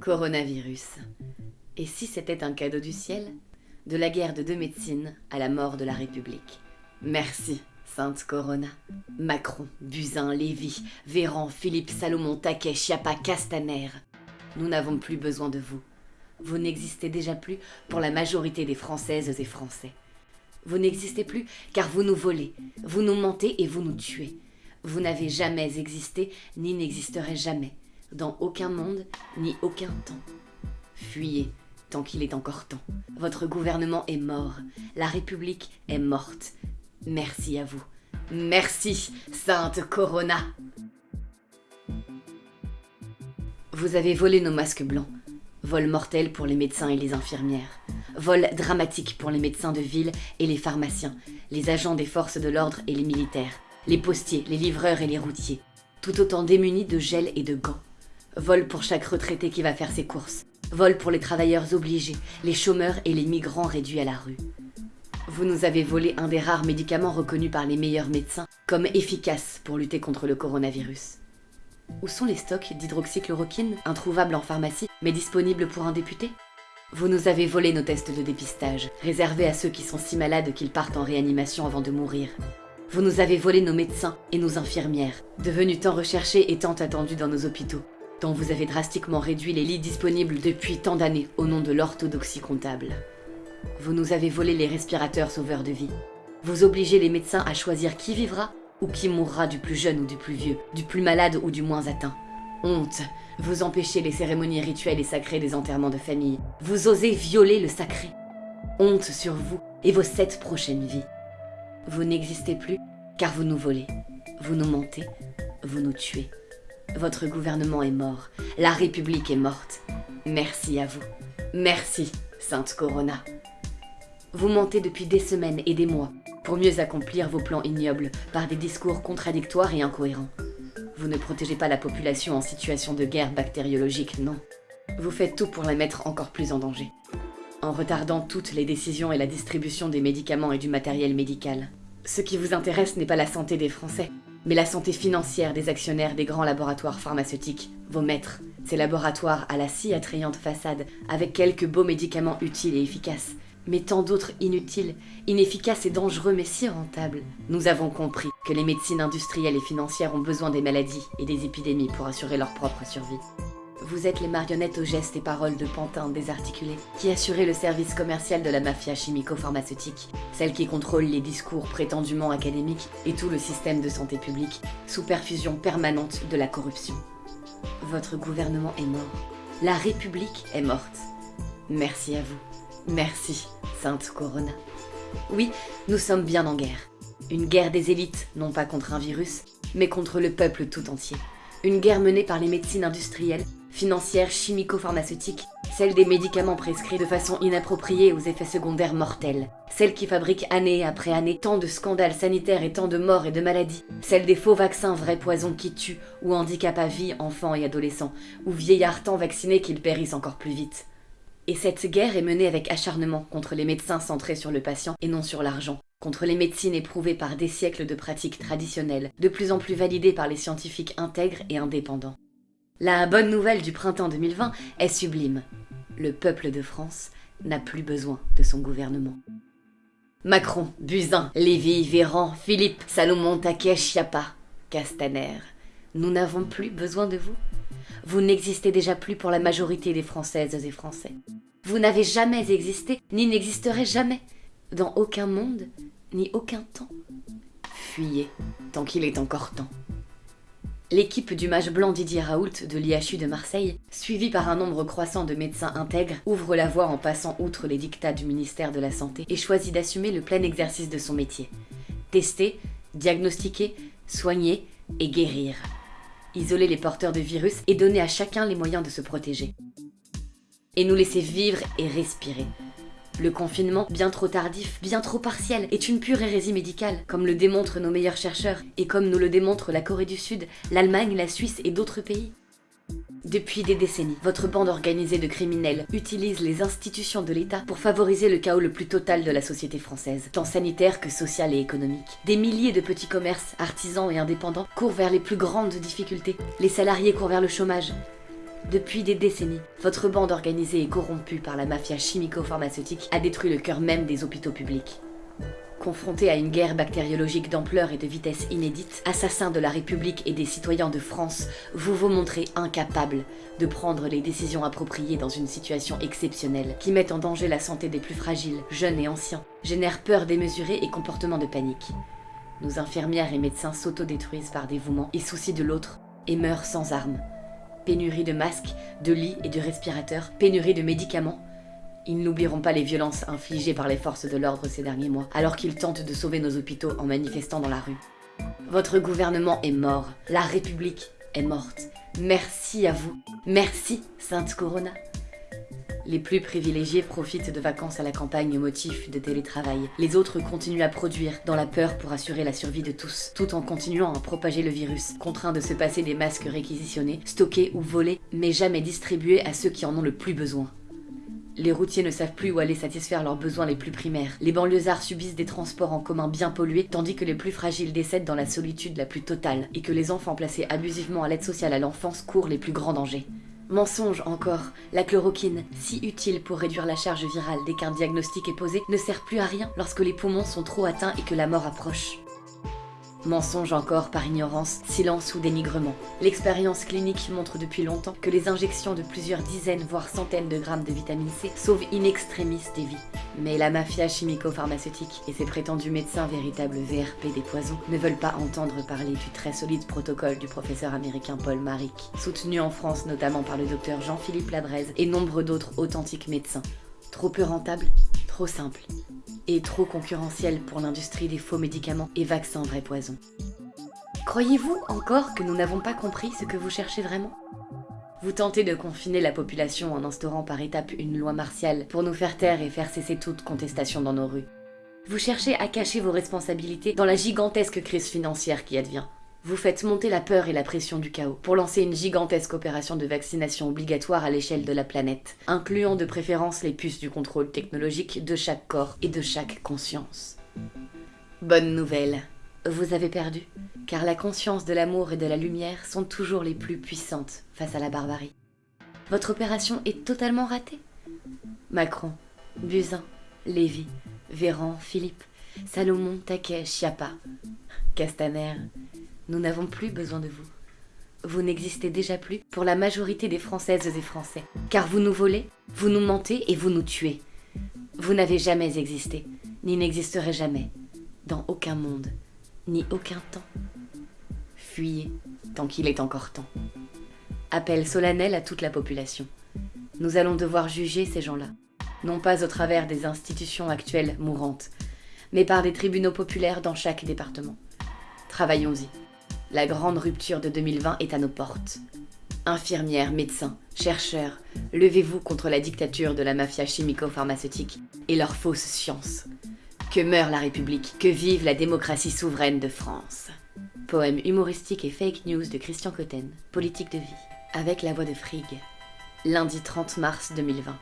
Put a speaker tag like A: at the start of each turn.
A: Coronavirus. Et si c'était un cadeau du ciel? De la guerre de deux médecines à la mort de la République. Merci, Sainte Corona. Macron, Buzyn, Lévy, Véran, Philippe, Salomon, Taquet, Chiappa, Castaner. Nous n'avons plus besoin de vous. Vous n'existez déjà plus pour la majorité des Françaises et Français. Vous n'existez plus car vous nous volez, vous nous mentez et vous nous tuez. Vous n'avez jamais existé ni n'existerez jamais, dans aucun monde ni aucun temps. Fuyez tant qu'il est encore temps. Votre gouvernement est mort, la République est morte. Merci à vous. Merci, Sainte Corona. Vous avez volé nos masques blancs. Vol mortel pour les médecins et les infirmières. Vol dramatique pour les médecins de ville et les pharmaciens, les agents des forces de l'ordre et les militaires, les postiers, les livreurs et les routiers, tout autant démunis de gel et de gants. Vol pour chaque retraité qui va faire ses courses. Vol pour les travailleurs obligés, les chômeurs et les migrants réduits à la rue. Vous nous avez volé un des rares médicaments reconnus par les meilleurs médecins comme efficaces pour lutter contre le coronavirus. Où sont les stocks d'hydroxychloroquine, introuvables en pharmacie, mais disponibles pour un député? Vous nous avez volé nos tests de dépistage, réservés à ceux qui sont si malades qu'ils partent en réanimation avant de mourir. Vous nous avez volé nos médecins et nos infirmières, devenus tant recherchés et tant attendus dans nos hôpitaux, dont vous avez drastiquement réduit les lits disponibles depuis tant d'années au nom de l'orthodoxie comptable. Vous nous avez volé les respirateurs sauveurs de vie. Vous obligez les médecins à choisir qui vivra ou qui mourra du plus jeune ou du plus vieux, du plus malade ou du moins atteint. Honte, vous empêchez les cérémonies rituelles et sacrées des enterrements de famille. Vous osez violer le sacré. Honte sur vous et vos sept prochaines vies. Vous n'existez plus car vous nous volez, vous nous mentez, vous nous tuez. Votre gouvernement est mort, la République est morte. Merci à vous. Merci, Sainte Corona. Vous mentez depuis des semaines et des mois pour mieux accomplir vos plans ignobles par des discours contradictoires et incohérents. Vous ne protégez pas la population en situation de guerre bactériologique, non. Vous faites tout pour la mettre encore plus en danger. En retardant toutes les décisions et la distribution des médicaments et du matériel médical. Ce qui vous intéresse n'est pas la santé des Français, mais la santé financière des actionnaires des grands laboratoires pharmaceutiques, vos maîtres, ces laboratoires à la si attrayante façade, avec quelques beaux médicaments utiles et efficaces, mais tant d'autres inutiles, inefficaces et dangereux mais si rentables. Nous avons compris que les médecines industrielles et financières ont besoin des maladies et des épidémies pour assurer leur propre survie. Vous êtes les marionnettes aux gestes et paroles de pantins désarticulés, qui assuraient le service commercial de la mafia chimico-pharmaceutique, celle qui contrôle les discours prétendument académiques et tout le système de santé publique, sous perfusion permanente de la corruption. Votre gouvernement est mort. La République est morte. Merci à vous. Merci, Sainte Corona. Oui, nous sommes bien en guerre. Une guerre des élites, non pas contre un virus, mais contre le peuple tout entier. Une guerre menée par les médecines industrielles financière chimico-pharmaceutique, celle des médicaments prescrits de façon inappropriée aux effets secondaires mortels, celle qui fabrique année après année tant de scandales sanitaires et tant de morts et de maladies, celle des faux vaccins vrais poisons qui tuent ou handicapent à vie enfants et adolescents, ou vieillards tant vaccinés qu'ils périssent encore plus vite. Et cette guerre est menée avec acharnement contre les médecins centrés sur le patient et non sur l'argent, contre les médecines éprouvées par des siècles de pratiques traditionnelles, de plus en plus validées par les scientifiques intègres et indépendants. La bonne nouvelle du printemps 2020 est sublime. Le peuple de France n'a plus besoin de son gouvernement. Macron, Buzyn, Lévy, Véran, Philippe, Salomon, Taquet, Chiappa, Castaner, nous n'avons plus besoin de vous. Vous n'existez déjà plus pour la majorité des Françaises et Français. Vous n'avez jamais existé, ni n'existerez jamais, dans aucun monde, ni aucun temps. Fuyez, tant qu'il est encore temps. L'équipe du mage blanc Didier Raoult de l'IHU de Marseille, suivie par un nombre croissant de médecins intègres, ouvre la voie en passant outre les dictats du ministère de la Santé et choisit d'assumer le plein exercice de son métier. Tester, diagnostiquer, soigner et guérir. Isoler les porteurs de virus et donner à chacun les moyens de se protéger. Et nous laisser vivre et respirer. Le confinement, bien trop tardif, bien trop partiel, est une pure hérésie médicale, comme le démontrent nos meilleurs chercheurs, et comme nous le démontrent la Corée du Sud, l'Allemagne, la Suisse et d'autres pays. Depuis des décennies, votre bande organisée de criminels utilise les institutions de l'État pour favoriser le chaos le plus total de la société française, tant sanitaire que social et économique. Des milliers de petits commerces, artisans et indépendants courent vers les plus grandes difficultés. Les salariés courent vers le chômage. Depuis des décennies, votre bande organisée et corrompue par la mafia chimico-pharmaceutique a détruit le cœur même des hôpitaux publics. Confronté à une guerre bactériologique d'ampleur et de vitesse inédite, assassin de la République et des citoyens de France, vous vous montrez incapable de prendre les décisions appropriées dans une situation exceptionnelle qui met en danger la santé des plus fragiles, jeunes et anciens, génère peur démesurée et comportement de panique. Nos infirmières et médecins s'autodétruisent par dévouement et souci de l'autre et meurent sans armes. Pénurie de masques, de lits et de respirateurs, pénurie de médicaments, ils n'oublieront pas les violences infligées par les forces de l'ordre ces derniers mois, alors qu'ils tentent de sauver nos hôpitaux en manifestant dans la rue. Votre gouvernement est mort, la République est morte. Merci à vous. Merci, Sainte Corona. Les plus privilégiés profitent de vacances à la campagne au motif de télétravail. Les autres continuent à produire, dans la peur pour assurer la survie de tous, tout en continuant à propager le virus, contraints de se passer des masques réquisitionnés, stockés ou volés, mais jamais distribués à ceux qui en ont le plus besoin. Les routiers ne savent plus où aller satisfaire leurs besoins les plus primaires. Les banlieusards subissent des transports en commun bien pollués, tandis que les plus fragiles décèdent dans la solitude la plus totale, et que les enfants placés abusivement à l'aide sociale à l'enfance courent les plus grands dangers. Mensonge encore, la chloroquine, si utile pour réduire la charge virale dès qu'un diagnostic est posé, ne sert plus à rien lorsque les poumons sont trop atteints et que la mort approche. Mensonge encore par ignorance, silence ou dénigrement. L'expérience clinique montre depuis longtemps que les injections de plusieurs dizaines voire centaines de grammes de vitamine C sauvent in extremis des vies. Mais la mafia chimico-pharmaceutique et ses prétendus médecins véritables VRP des poisons ne veulent pas entendre parler du très solide protocole du professeur américain Paul Maric, soutenu en France notamment par le docteur Jean-Philippe Ladrez et nombre d'autres authentiques médecins. Trop peu rentable, trop simple et trop concurrentiel pour l'industrie des faux médicaments et vaccins vrais poisons. Croyez-vous encore que nous n'avons pas compris ce que vous cherchez vraiment? Vous tentez de confiner la population en instaurant par étapes une loi martiale pour nous faire taire et faire cesser toute contestation dans nos rues. Vous cherchez à cacher vos responsabilités dans la gigantesque crise financière qui advient. Vous faites monter la peur et la pression du chaos pour lancer une gigantesque opération de vaccination obligatoire à l'échelle de la planète, incluant de préférence les puces du contrôle technologique de chaque corps et de chaque conscience. Bonne nouvelle, vous avez perdu, car la conscience de l'amour et de la lumière sont toujours les plus puissantes face à la barbarie. Votre opération est totalement ratée. Macron, Buzyn, Lévy, Véran, Philippe, Salomon, Taquet, Chiappa, Castaner, nous n'avons plus besoin de vous. Vous n'existez déjà plus pour la majorité des Françaises et Français, car vous nous volez, vous nous mentez et vous nous tuez. Vous n'avez jamais existé, ni n'existerez jamais, dans aucun monde, ni aucun temps. Fuyez, tant qu'il est encore temps. Appel solennel à toute la population. Nous allons devoir juger ces gens-là, non pas au travers des institutions actuelles mourantes, mais par des tribunaux populaires dans chaque département. Travaillons-y. La grande rupture de 2020 est à nos portes. Infirmières, médecins, chercheurs, levez-vous contre la dictature de la mafia chimico-pharmaceutique et leur fausse science. Que meure la République, que vive la démocratie souveraine de France. Poème humoristique et fake news de Christian Cotten, politique de vie, avec la voix de Frigg. Lundi 30 mars 2020.